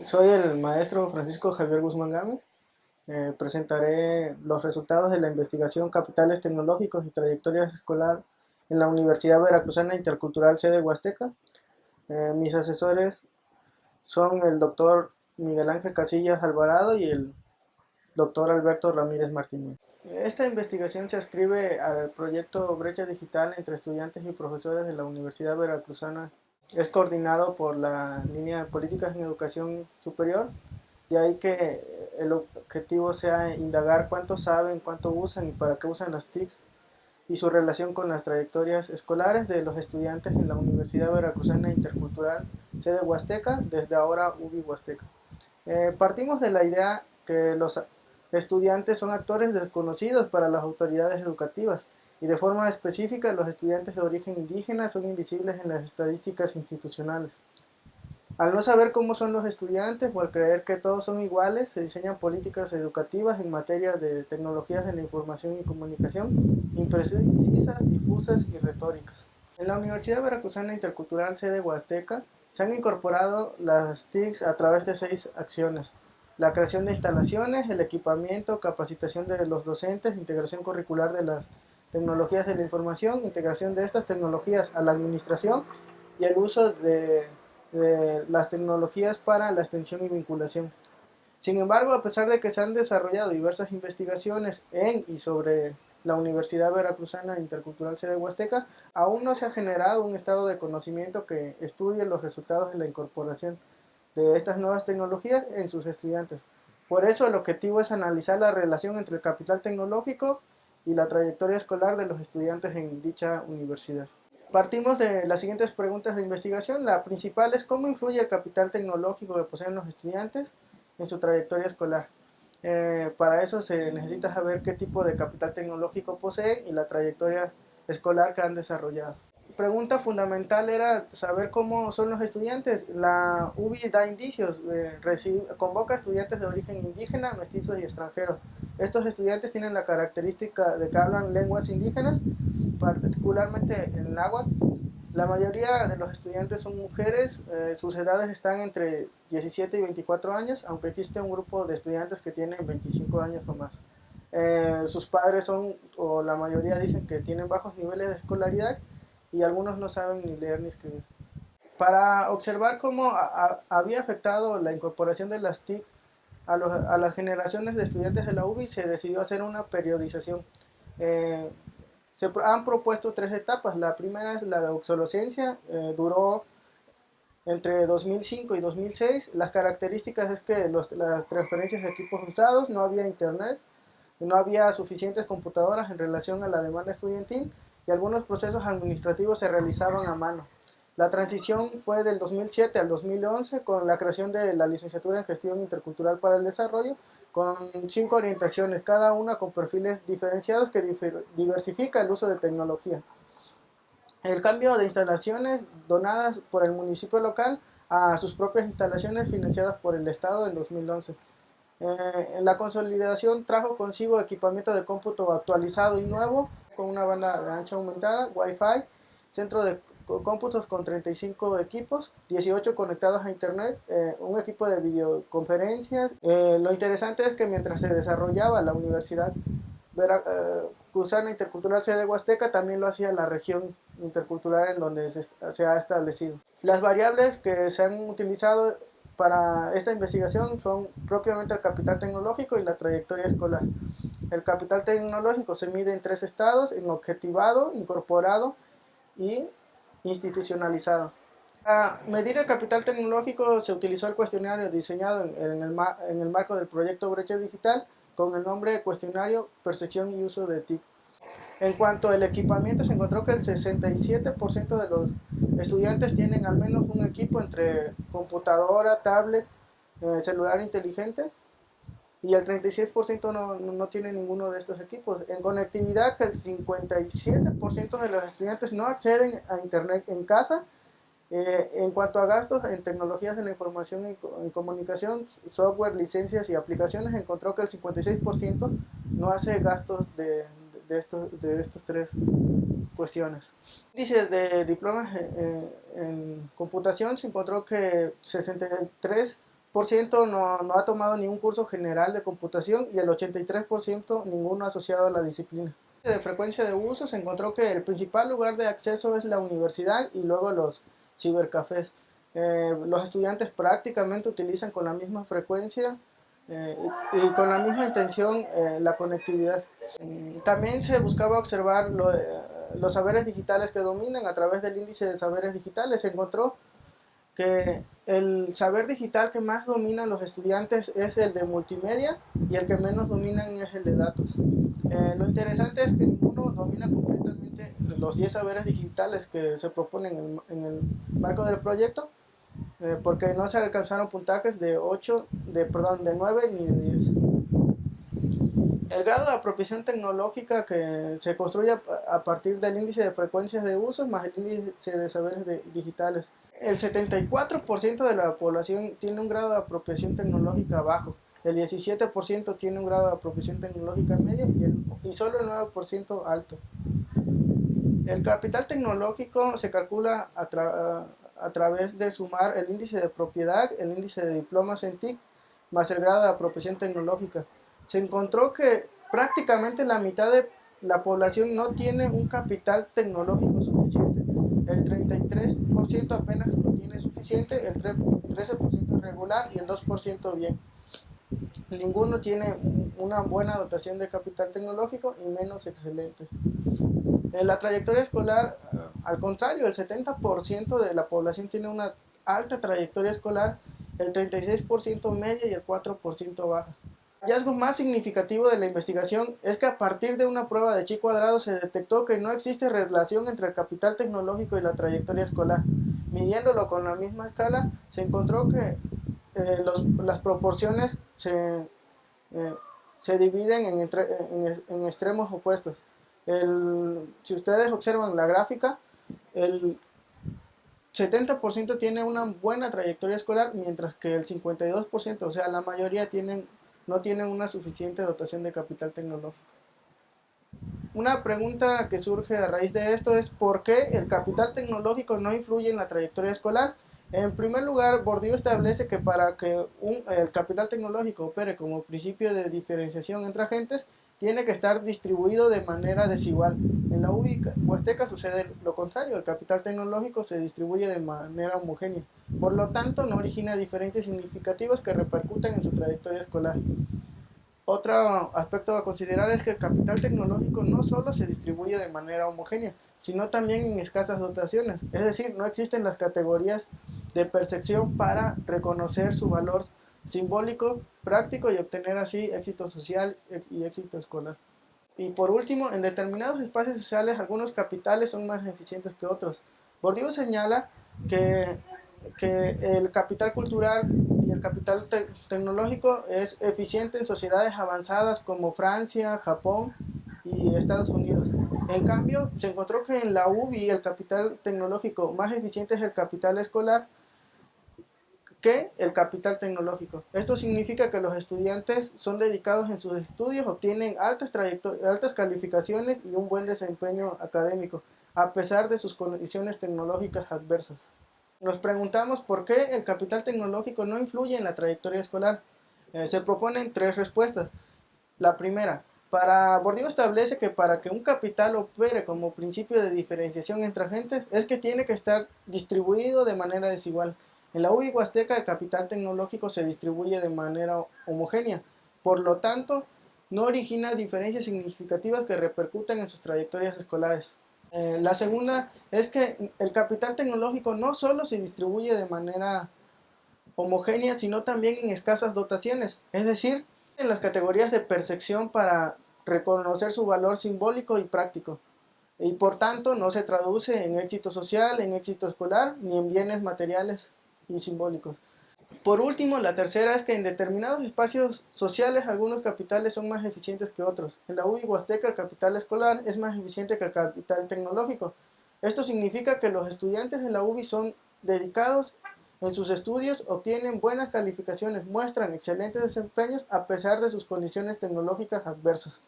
Soy el maestro Francisco Javier Guzmán Gámez. Eh, presentaré los resultados de la investigación Capitales Tecnológicos y Trayectoria Escolar en la Universidad Veracruzana Intercultural Sede Huasteca. Eh, mis asesores son el doctor Miguel Ángel Casillas Alvarado y el doctor Alberto Ramírez Martínez. Esta investigación se ascribe al proyecto Brecha Digital entre estudiantes y profesores de la Universidad Veracruzana es coordinado por la línea de políticas en educación superior, de ahí que el objetivo sea indagar cuánto saben, cuánto usan y para qué usan las TICs y su relación con las trayectorias escolares de los estudiantes en la Universidad Veracruzana Intercultural sede Huasteca, desde ahora UBI Huasteca. Eh, partimos de la idea que los estudiantes son actores desconocidos para las autoridades educativas, y de forma específica los estudiantes de origen indígena son invisibles en las estadísticas institucionales. Al no saber cómo son los estudiantes o al creer que todos son iguales, se diseñan políticas educativas en materia de tecnologías de la información y comunicación imprecisas, difusas y retóricas. En la Universidad Veracruzana Intercultural sede Huasteca se han incorporado las TICs a través de seis acciones. La creación de instalaciones, el equipamiento, capacitación de los docentes, integración curricular de las tecnologías de la información, integración de estas tecnologías a la administración y el uso de, las tecnologías para la extensión y vinculación. Sin embargo, a pesar de que se han desarrollado diversas investigaciones en y sobre la Universidad Veracruzana Intercultural Sede Huasteca, aún no se ha generado un estado de conocimiento que estudie los resultados de la incorporación de estas nuevas tecnologías en sus estudiantes. Por eso el objetivo es analizar la relación entre el capital tecnológico y la trayectoria escolar de los estudiantes en dicha universidad. Partimos de las siguientes preguntas de investigación. La principal es cómo influye el capital tecnológico que poseen los estudiantes en su trayectoria escolar. Eh, para eso se necesita saber qué tipo de capital tecnológico poseen y la trayectoria escolar que han desarrollado. Pregunta fundamental era saber cómo son los estudiantes. La UBI da indicios, eh, convoca estudiantes de origen indígena, mestizos y extranjeros. Estos estudiantes tienen la característica de que hablan lenguas indígenas, particularmente el náhuatl. La mayoría de los estudiantes son mujeres, eh, sus edades están entre 17 y 24 años, aunque existe un grupo de estudiantes que tienen 25 años o más. Eh, sus padres son, o la mayoría dicen que tienen bajos niveles de escolaridad y algunos no saben ni leer ni escribir. Para observar cómo había afectado la incorporación de las TIC a, las generaciones de estudiantes de la UBI se decidió hacer una periodización. Eh, se han propuesto tres etapas. La primera es la de obsolescencia, eh, duró entre 2005 y 2006. Las características es que las transferencias de equipos usados, no había internet, no había suficientes computadoras en relación a la demanda estudiantil y algunos procesos administrativos se realizaban a mano. La transición fue del 2007 al 2011 con la creación de la licenciatura en Gestión Intercultural para el Desarrollo con cinco orientaciones, cada una con perfiles diferenciados que diversifica el uso de tecnología. El cambio de instalaciones donadas por el municipio local a sus propias instalaciones financiadas por el Estado en 2011. Eh, la consolidación trajo consigo equipamiento de cómputo actualizado y nuevo con una banda de ancha aumentada, Wi-Fi, centro de cómputos con 35 equipos, 18 conectados a internet, eh, un equipo de videoconferencias. Eh, lo interesante es que mientras se desarrollaba la Universidad Veracruzana eh, Intercultural Sede Huasteca, también lo hacía la región intercultural en donde se, se ha establecido. Las variables que se han utilizado para esta investigación son propiamente el capital tecnológico y la trayectoria escolar. El capital tecnológico se mide en tres estados, en objetivado, incorporado y institucionalizado. Para medir el capital tecnológico se utilizó el cuestionario diseñado en, el, marco del proyecto Brecha Digital con el nombre Cuestionario Percepción y Uso de TIC. En cuanto al equipamiento, se encontró que el 67% de los estudiantes tienen al menos un equipo entre computadora, tablet, eh, celular inteligente y el 36% no, no, tiene ninguno de estos equipos. En conectividad, el 57% de los estudiantes no acceden a Internet en casa. Eh, en cuanto a gastos en tecnologías de la información y, comunicación, software, licencias y aplicaciones, encontró que el 56% no hace gastos de, de, estos, de estas tres cuestiones. Dice de diplomas en, en computación se encontró que 63 no, no ha tomado ningún curso general de computación y el 83% ninguno asociado a la disciplina. De frecuencia de uso se encontró que el principal lugar de acceso es la universidad y luego los cibercafés. Eh, los estudiantes prácticamente utilizan con la misma frecuencia eh, y con la misma intención eh, la conectividad. También se buscaba observar los saberes digitales que dominan a través del índice de saberes digitales. Se encontró que el saber digital que más dominan los estudiantes es el de multimedia y el que menos dominan es el de datos. lo interesante es que ninguno domina completamente los 10 saberes digitales que se proponen en el marco del proyecto, eh, porque no se alcanzaron puntajes de 8, de, perdón, de 9 ni de 10. El grado de apropiación tecnológica que se construye a partir del índice de frecuencias de uso más el índice de saberes digitales. El 74% de la población tiene un grado de apropiación tecnológica bajo, el 17% tiene un grado de apropiación tecnológica medio y solo el 9% alto. El capital tecnológico se calcula a, a través de sumar el índice de propiedad, el índice de diplomas en TIC, más el grado de apropiación tecnológica. Se encontró que prácticamente la mitad de la población no tiene un capital tecnológico suficiente. El 33% apenas lo tiene suficiente, el 13% regular y el 2% bien. Ninguno tiene una buena dotación de capital tecnológico y menos excelente. En la trayectoria escolar, eh, al contrario, el 70% de la población tiene una alta trayectoria escolar, el 36% media y el 4% baja. Hallazgo más significativo de la investigación es que a partir de una prueba de chi cuadrado se detectó que no existe relación entre el capital tecnológico y la trayectoria escolar. Midiéndolo con la misma escala, se encontró que eh, las proporciones se, eh, se dividen en, en, en extremos opuestos si ustedes observan la gráfica, el 70% tiene una buena trayectoria escolar, mientras que el 52%, o sea, la mayoría tienen, no tienen una suficiente dotación de capital tecnológico. Una pregunta que surge a raíz de esto es ¿por qué el capital tecnológico no influye en la trayectoria escolar? En primer lugar, Bourdieu establece que para que el capital tecnológico opere como principio de diferenciación entre agentes, tiene que estar distribuido de manera desigual. En la UBI Sucede lo contrario, el capital tecnológico se distribuye de manera homogénea, por lo tanto no origina diferencias significativas que repercuten en su trayectoria escolar. Otro aspecto a considerar es que el capital tecnológico no solo se distribuye de manera homogénea, sino también en escasas dotaciones, es decir, no existen las categorías de percepción para reconocer su valor simbólico, práctico y obtener así éxito social y éxito escolar. Y por último, en determinados espacios sociales algunos capitales son más eficientes que otros. Bourdieu señala que, que el capital cultural y el capital tecnológico es eficiente en sociedades avanzadas como Francia, Japón y Estados Unidos. En cambio, se encontró que en la UBI el capital tecnológico más eficiente es el capital escolar, que el capital tecnológico. Esto significa que los estudiantes son dedicados en sus estudios, obtienen altas, altas calificaciones y un buen desempeño académico, a pesar de sus condiciones tecnológicas adversas. Nos preguntamos por qué el capital tecnológico no influye en la trayectoria escolar. Eh, se proponen tres respuestas. La primera, para Bourdieu establece que para que un capital opere como principio de diferenciación entre agentes es que tiene que estar distribuido de manera desigual. En la UBI Huasteca el capital tecnológico se distribuye de manera homogénea, por lo tanto, no origina diferencias significativas que repercuten en sus trayectorias escolares. Eh, la segunda es que el capital tecnológico no solo se distribuye de manera homogénea, sino también en escasas dotaciones, es decir, en las categorías de percepción para reconocer su valor simbólico y práctico, y por tanto no se traduce en éxito social, en éxito escolar, ni en bienes materiales y simbólicos. Por último, la tercera es que en determinados espacios sociales algunos capitales son más eficientes que otros. En la UBI Huasteca el capital escolar es más eficiente que el capital tecnológico. Esto significa que los estudiantes de la UBI son dedicados en sus estudios, obtienen buenas calificaciones, muestran excelentes desempeños a pesar de sus condiciones tecnológicas adversas.